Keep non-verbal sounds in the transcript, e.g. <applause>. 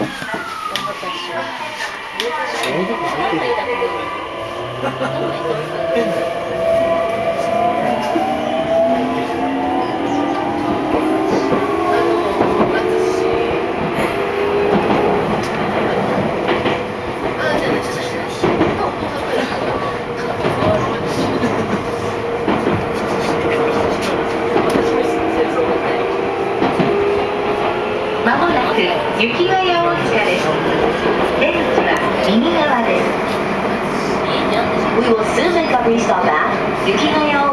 何回だっけ? <laughs> まもなく雪ヶ谷大塚です。出口は右側です。We will soon make a restop at 雪ヶ谷大塚。